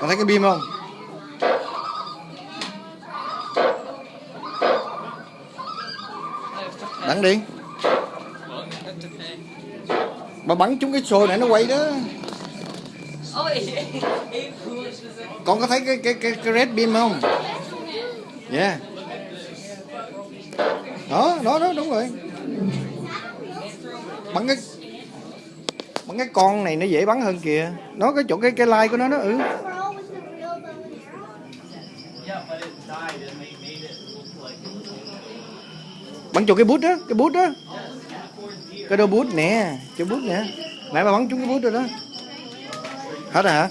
Có thấy cái bim không? Bắn đi. Mà bắn trúng cái xôi này nó quay đó. Con có thấy cái cái cái, cái red beam không? Yeah. Đó, đó, đó, đúng rồi. Bắn cái bắn cái con này nó dễ bắn hơn kìa. Nó cái chỗ cái cái like của nó nó ừ. Bắn chỗ cái bút đó, cái bút đó. Cái đôi bút nè, cái bút nè. Nãy mà bắn trúng cái bút rồi đó. Hết rồi hả?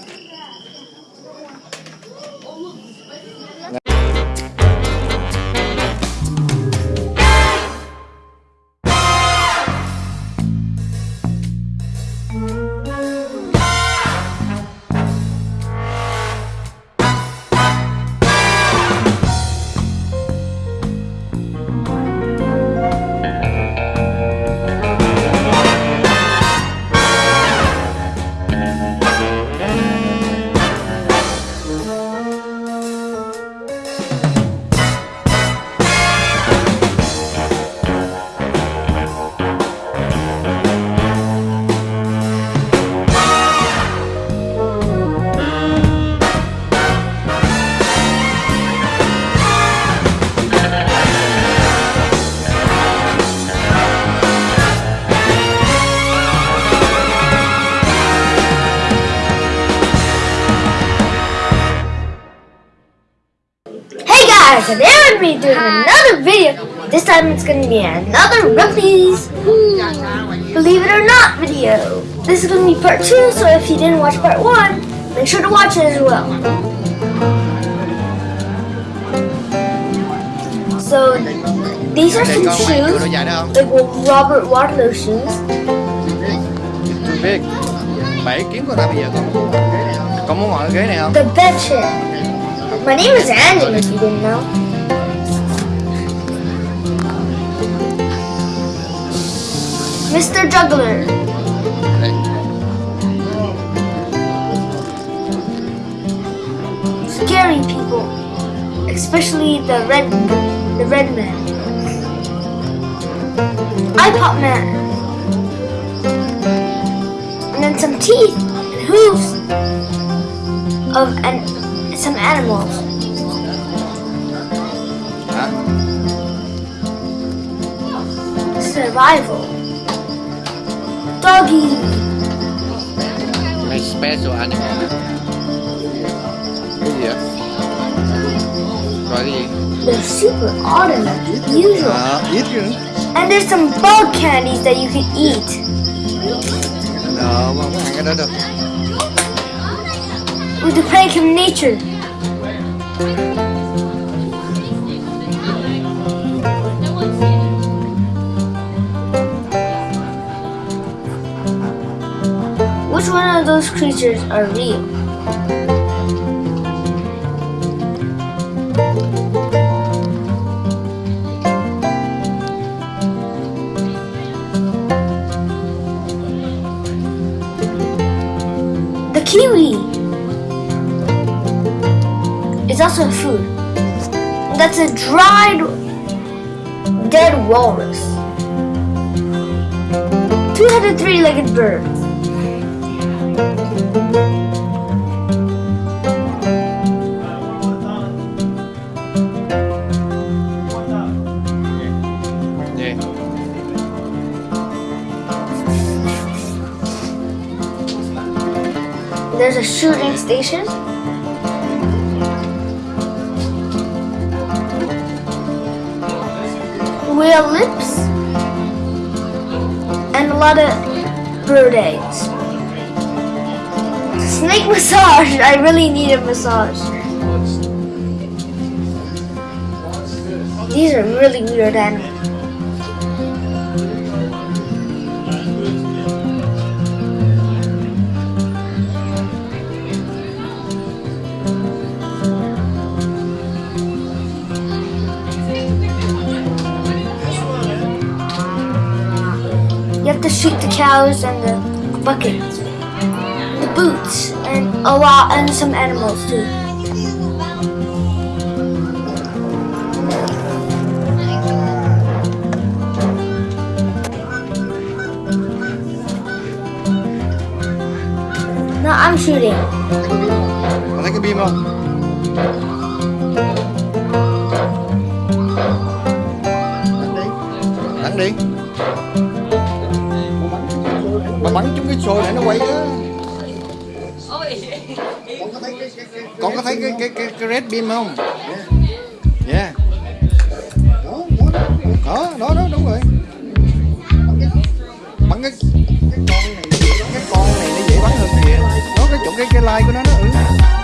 Guys, today I'm going to be doing another video. This time it's going to be another Ripley's Believe It or Not video. This is going to be part 2, so if you didn't watch part 1, make sure to watch it as well. So, these are some Con mày chưa nó shoes, dài đó không? like Robert Wadlow shoes. Biết. Bảy kiếm My name is Angela, if you didn't know. Mr. Juggler. Scary people. Especially the red the red man. Pop man. And then some teeth and hooves of an some animals. Hả? Survival. Doggy. Mày special animal. Cái gì vậy? Rồi cái gì? They're super automatic, usual. À, ít chứ. And there's some bug candies that you can eat. Ờ, mà không có ăn cái đó được. With the prank of nature. Which one of those creatures are real? That's a dried dead walrus. Two-headed three-legged bird. There's a shooting station. Whale lips. And a lot of bird eggs. Snake massage. I really need a massage. These are really weird animals. You have to shoot the cows and the bucket, the boots, and a lot and some animals too. No, I'm shooting. Thấy cái bim không? Bắn đi. Bắn trúng cái xôi này nó quay á. Con có thấy cái cái cái, cái red beam không? Yeah. Đó, đó, đó, đúng rồi. Bắn cái cái con này cái con này nó dễ bắn hơn kìa. Nó cái chỗ cái cái like của nó đó. Ừ.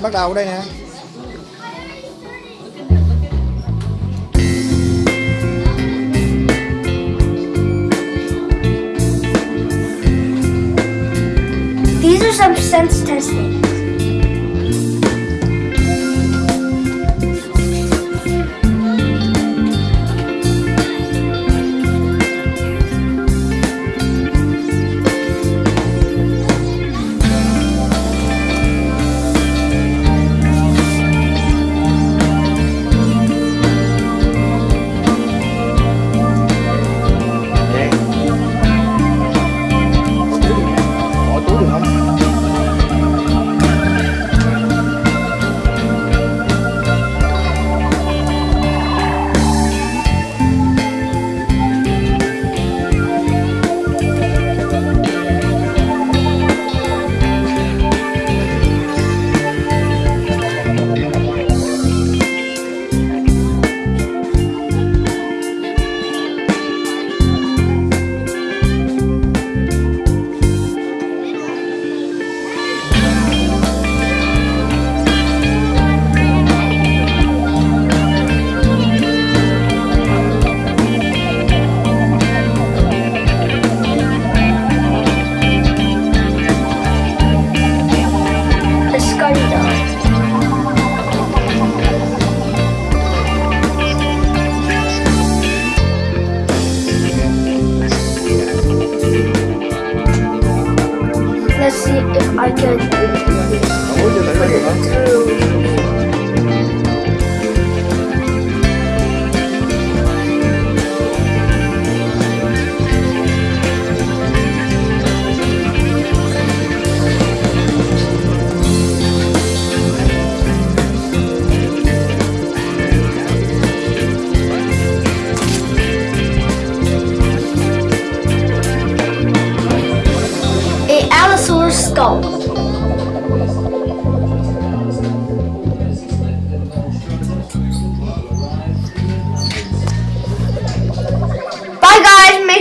đây bắt đầu đây nè These are some sense testing.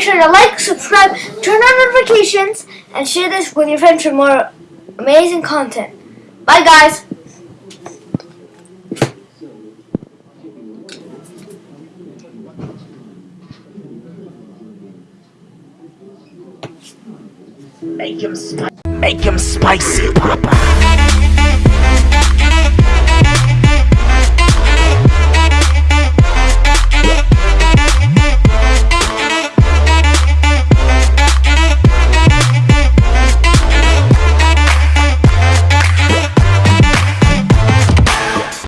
Sure to like, subscribe, turn on notifications, and share this with your friends for more amazing content. Bye guys. Make him, spi- make him spicy.